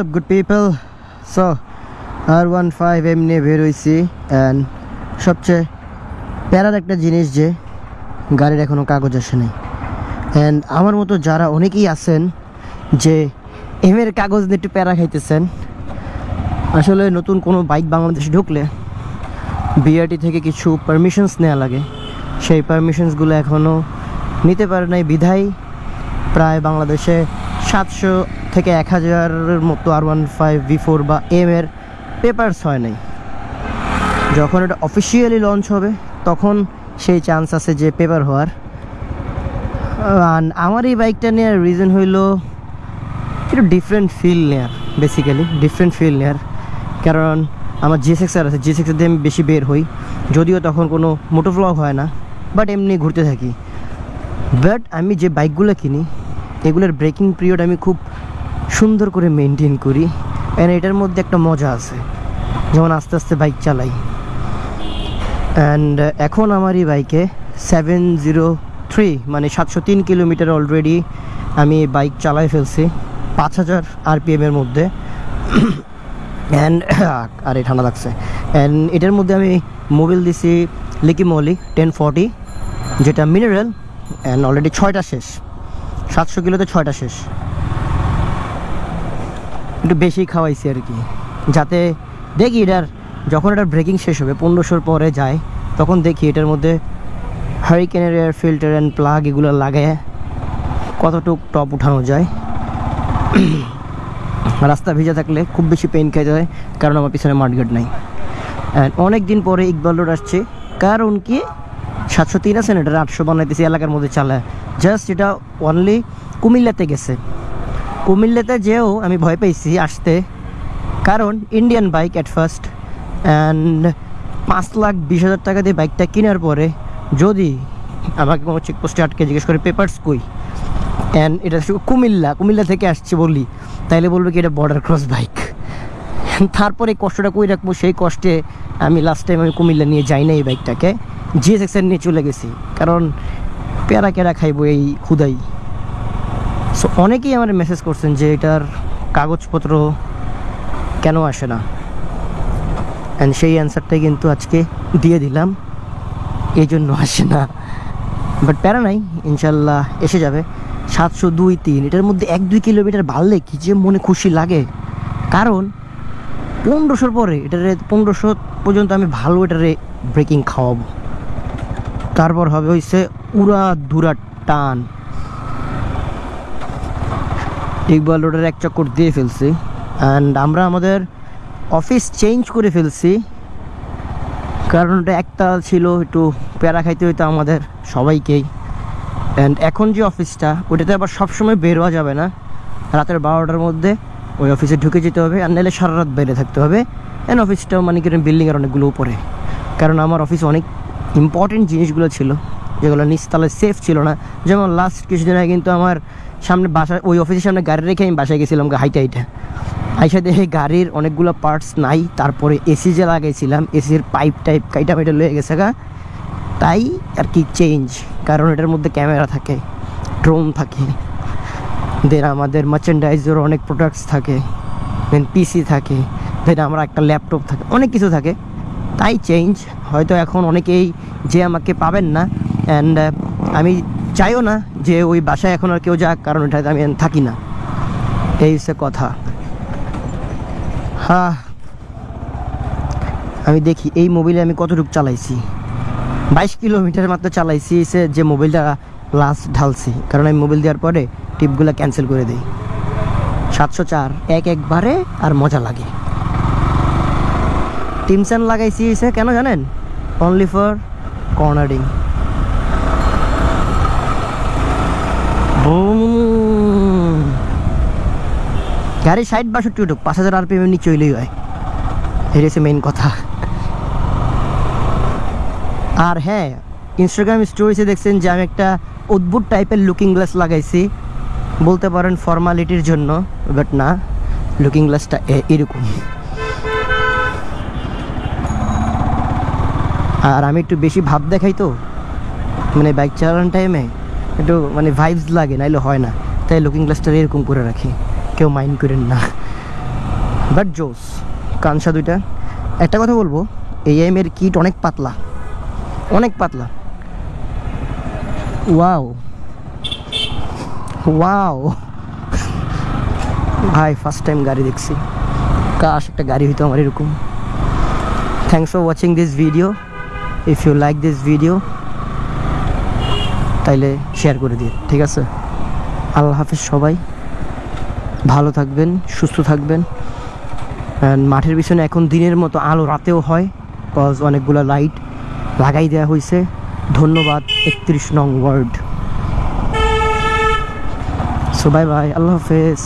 up, good people? So R one five M নিয়ে বের হয়েছি অ্যান্ড সবচেয়ে প্যারার একটা জিনিস যে গাড়ির এখনও কাগজ আসে নাই। অ্যান্ড আমার মতো যারা অনেকেই আছেন যে এম এর কাগজ নিয়ে একটু প্যারা খাইতেছেন, আসলে নতুন কোনো বাইক বাংলাদেশে ঢুকলে বিআরটি থেকে কিছু পারমিশনস নেওয়া লাগে। সেই পারমিশনসগুলো এখনও নিতে পারে নাই। বিধায় প্রায় বাংলাদেশে সাতশো থেকে এক হাজারের মতো R one five V four বা এম এর পেপারস হয় নাই। যখন এটা অফিসিয়ালি লঞ্চ হবে, তখন সেই চান্স আছে যে পেপার হওয়ার। আমার এই বাইকটা নেওয়ার রিজন হইল একটু ডিফারেন্ট ফিল নেয়ার বেসিক্যালি ডিফারেন্ট ফিল নেয়ার। কারণ আমার জি সেক্সার আছে জি সেক্সার দিয়ে আমি বেশি বের হই। যদিও তখন কোনো মোটো ব্লগ হয় না বাট এমনি ঘুরতে থাকি। বাট আমি যে বাইকগুলো কিনি, এগুলোর ব্রেকিং পিরিয়ড আমি খুব সুন্দর করে মেনটেন করি। অ্যান্ড এটার মধ্যে একটা মজা আছে। যেমন আস্তে আস্তে বাইক চালাই। অ্যান্ড এখন আমার এই বাইকে সেভেন জিরো থ্রি মানে সাতশো তিন কিলোমিটার অলরেডি আমি বাইক চালাই ফেলছি। পাঁচ হাজার আরপিএমের মধ্যে। অ্যান্ড আরে ঠান্ডা লাগছে। অ্যান্ড এটার মধ্যে আমি মোবিল দিছি লিকি মলি টেন ফর্টি যেটা মিনারেল অ্যান্ড অলরেডি ছয়টা শেষ। সাতশো কিলোতে ছয়টা শেষ। একটু বেশি খাওয়াইছি আর কি। যাতে দেখি এটার, যখন এটার ব্রেকিং শেষ হবে, পনেরোশোর পরে যায়, তখন দেখি এটার মধ্যে হারিকেনের এয়ার ফিল্টার অ্যান্ড প্লাগ এগুলো লাগায় কতটুক টপ উঠানো যায়। রাস্তা ভিজা থাকলে খুব বেশি পেন খেয়ে যায়, কারণ আমার পিছনে মাঠগার্ড নাই। অনেক দিন পরে ইকবাল রোড আসছে, কারণ কি? সাতশো তিন আছে না এটা আটশো বানাইতেছি, এলাকার মধ্যে চালায়। জাস্ট এটা অনলি কুমিল্লাতে গেছে। কুমিল্লাতে যেও, আমি ভয় পেয়েছি আসতে। কারণ Indian bike at first and পাঁচ লাখ বিশ হাজার টাকা দিয়ে বাইকটা কেনার পরে যদি আমাকে কোনো চেকপোস্টে আটকে জিজ্ঞেস করে পেপারস কই? অ্যান্ড এটা কুমিল্লা কুমিল্লা থেকে আসছে বললি, তাইলে বলবে কি এটা বর্ডার ক্রস বাইক তারপরে কষ্টটা কই রাখব? সেই কষ্টে আমি লাস্ট টাইম আমি কুমিল্লা নিয়ে যাই না এই বাইকটাকে জিএস এক্সের নিয়ে চলে গেছি, কারণ প্যারা কেরা খাইবো এই খুদাই সো অনেকেই আমার মেসেজ করছেন যে এটার কাগজপত্র কেন আসে না। অ্যান্ড সেই অ্যান্সারটাই কিন্তু আজকে দিয়ে দিলাম। এই জন্য আসে না। বাট প্যারা নাই, ইনশাল্লাহ এসে যাবে। সাতশো দুই তিন, এটার মধ্যে এক দুই কিলোমিটার বাড়লে কি যে মনে খুশি লাগে। কারণ পনেরোশোর পরে এটারে, পনেরোশো পর্যন্ত আমি ভালো এটারে ব্রেকিং খাওয়াবো। তারপর হবে হইছে উড়া দুরা টান। ইকবাল রোডের এক চক্কর দিয়ে ফেলছি। অ্যান্ড আমরা আমাদের অফিস চেঞ্জ করে ফেলছি। কারণ ওটা একটা ছিল একটু প্যারা খাইতে হইতো আমাদের সবাইকেই। অ্যান্ড এখন যে অফিসটা ওটাতে আবার সবসময় বের হওয়া যাবে না। রাতের বারোটার মধ্যে ওই অফিসে ঢুকে যেতে হবে আর নাহলে সারা রাত বাইরে থাকতে হবে। অ্যান্ড অফিসটাও মানে কি বিল্ডিংয়ের অনেকগুলো উপরে। কারণ আমার অফিস অনেক ইম্পর্টেন্ট জিনিসগুলো ছিল। যেগুলো নিচতলায় সেফ ছিল না। যেমন লাস্ট কিছুদিন আগে কিন্তু আমার সামনে বাসা ওই অফিসের সামনে গাড়ি রেখে আমি বাসায় গেছিলাম হাইটা হাইটা। আইসা দেখে গাড়ির অনেকগুলো পার্টস নাই, তারপরে এসি যে লাগাইছিলাম এসির পাইপ টাইপ কাইটা মাইটা লয়ে গেছে গা। তাই আর কি চেঞ্জ কারণ এটার মধ্যে ক্যামেরা থাকে ড্রোন থাকে দেন আমাদের মার্চেন্ডাইজের অনেক প্রোডাক্টস থাকে দেন পিসি থাকে দেন আমরা একটা ল্যাপটপ থাকে, অনেক কিছু থাকে। তাই চেঞ্জ হয়তো এখন অনেকেই যে আমাকে পাবেন না অ্যান্ড আমি চাইও না যে ওই বাসায় এখন আর কেউ যাক, কারণ এটাতে আমি থাকি না। এই হচ্ছে কথা। হ্যাঁ আমি দেখি এই মোবাইলে আমি কতটুকু চালাইছি। বাইশ কিলোমিটার মাত্র চালাইছি সে যে মোবাইলটা লাস্ট ঢালছি। কারণ আমি মোবাইল দেওয়ার পরে টিপগুলো ক্যান্সেল করে দিই। সাতশো চার, এক একবারে আর মজা লাগে। টিমসান লাগাইছি সে, কেন জানেন? অনলি ফর কর্নারিং গাড়ি ষাট বাষট্টি উঠুক পাঁচ হাজার আর পেমেন্ট নিয়ে চলেই হয়। এটা হচ্ছে মেইন কথা। আর হ্যাঁ ইনস্টাগ্রাম স্টোরিতে দেখছেন যে আমি একটা অদ্ভুত টাইপের লুকিং গ্লাস লাগাইছি। বলতে পারেন ফর্মালিটির জন্য বাট না লুকিং গ্লাসটা এরকম। আর আমি একটু বেশি ভাব দেখাই তো মানে বাইক চালানোর টাইমে একটু মানে ভাইবস লাগে, নাইলে হয় না। তাই লুকিং গ্লাসটা এরকম করে রাখি। কেউ মাইন্ড করেন না। বাট জোস কানসা দুইটা। একটা কথা বলব এই এম এর কিট অনেক পাতলা। অনেক পাতলা। ওয়াও ওয়াও ভাই ফার্স্ট টাইম গাড়ি দেখছি। কাশ, একটা গাড়ি হইতো আমার এরকম। Thanks for watching this video if you like this video তাইলে শেয়ার করে দিয়ে ঠিক আছে? আল্লাহ হাফেজ সবাই। ভালো থাকবেন, সুস্থ থাকবেন। মাঠের পিছনে এখন দিনের মতো আলো রাতেও হয় কজ অনেকগুলো লাইট লাগাই দেওয়া হয়েছে ধন্যবাদ, একত্রিশ নং ওয়ার্ড সো বাই বাই আল্লাহ হাফেজ।